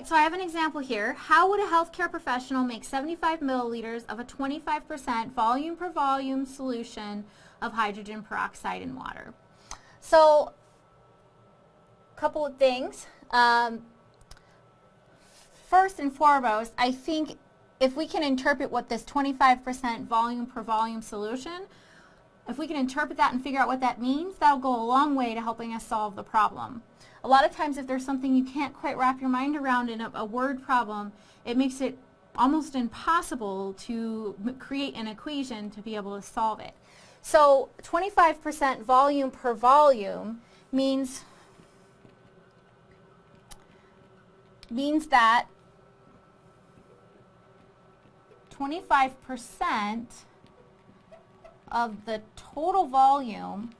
right, so I have an example here. How would a healthcare professional make 75 milliliters of a 25% volume per volume solution of hydrogen peroxide in water? So, a couple of things. Um, first and foremost, I think if we can interpret what this 25% volume per volume solution, if we can interpret that and figure out what that means, that'll go a long way to helping us solve the problem. A lot of times if there's something you can't quite wrap your mind around in a, a word problem, it makes it almost impossible to create an equation to be able to solve it. So 25% volume per volume means means that 25% of the total volume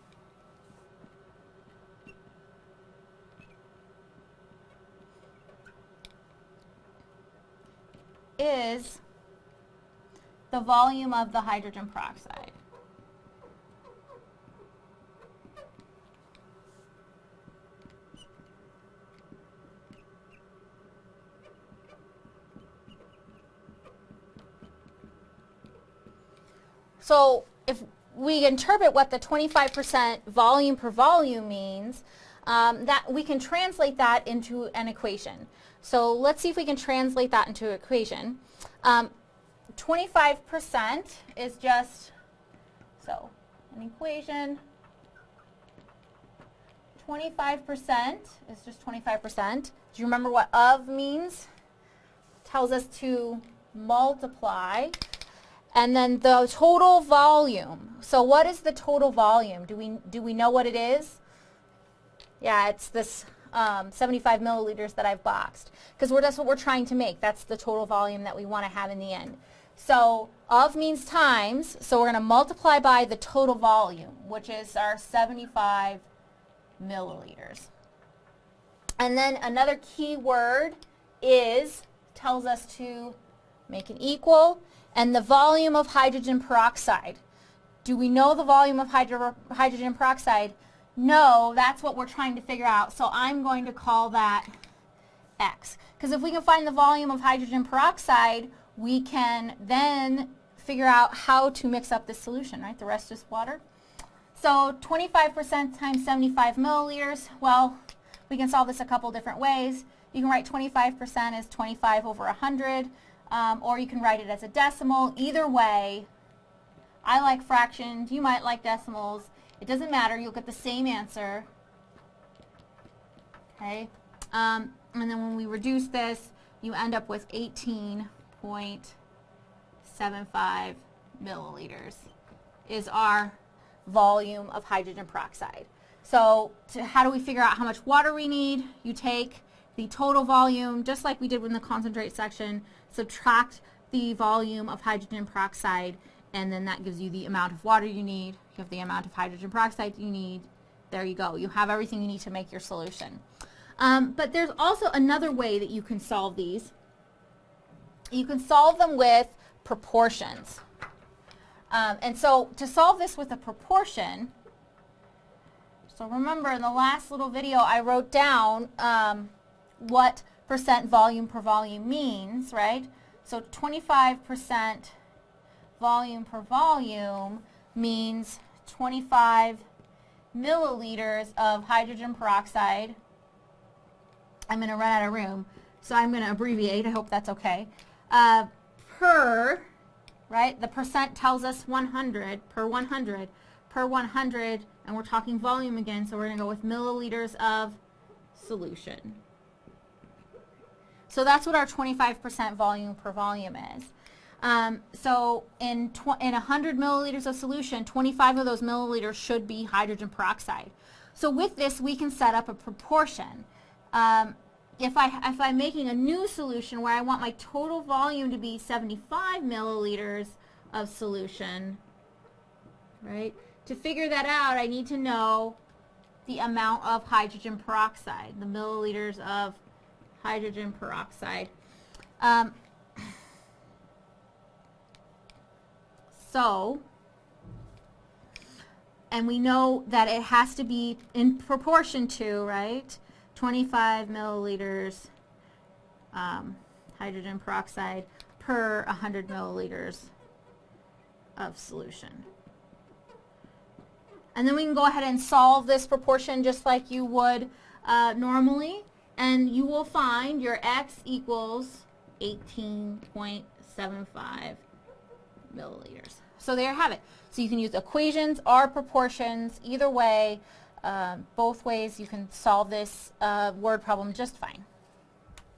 is the volume of the hydrogen peroxide. So if we interpret what the 25% volume per volume means, um, that we can translate that into an equation. So let's see if we can translate that into an equation. 25% um, is just, so an equation, 25% is just 25%. Do you remember what of means? Tells us to multiply and then the total volume. So what is the total volume? Do we, do we know what it is? Yeah, it's this um, 75 milliliters that I've boxed. Because that's what we're trying to make. That's the total volume that we want to have in the end. So of means times, so we're going to multiply by the total volume, which is our 75 milliliters. And then another key word is, tells us to make it equal and the volume of hydrogen peroxide. Do we know the volume of hydro hydrogen peroxide? No, that's what we're trying to figure out. So I'm going to call that X. Because if we can find the volume of hydrogen peroxide, we can then figure out how to mix up this solution, right? The rest is water. So 25% times 75 milliliters, well, we can solve this a couple different ways. You can write 25% as 25 over 100 um, or you can write it as a decimal. Either way, I like fractions, you might like decimals. It doesn't matter, you'll get the same answer. Okay, um, and then when we reduce this, you end up with 18.75 milliliters is our volume of hydrogen peroxide. So to, how do we figure out how much water we need? You take the total volume, just like we did in the concentrate section, subtract the volume of hydrogen peroxide, and then that gives you the amount of water you need. You have the amount of hydrogen peroxide you need. There you go. You have everything you need to make your solution. Um, but there's also another way that you can solve these. You can solve them with proportions. Um, and so to solve this with a proportion, so remember in the last little video I wrote down um, what percent volume per volume means, right? So 25% volume per volume means 25 milliliters of hydrogen peroxide. I'm going to run out of room, so I'm going to abbreviate. I hope that's okay. Uh, per, right, the percent tells us 100, per 100, per 100, and we're talking volume again, so we're going to go with milliliters of solution. So that's what our 25% volume per volume is. Um, so in, in 100 milliliters of solution, 25 of those milliliters should be hydrogen peroxide. So with this, we can set up a proportion. Um, if, I, if I'm making a new solution where I want my total volume to be 75 milliliters of solution, right? To figure that out, I need to know the amount of hydrogen peroxide, the milliliters of hydrogen peroxide. Um, so, and we know that it has to be in proportion to, right, 25 milliliters um, hydrogen peroxide per 100 milliliters of solution. And then we can go ahead and solve this proportion just like you would uh, normally. And you will find your x equals 18.75 milliliters. So there you have it. So you can use equations or proportions. Either way, uh, both ways you can solve this uh, word problem just fine.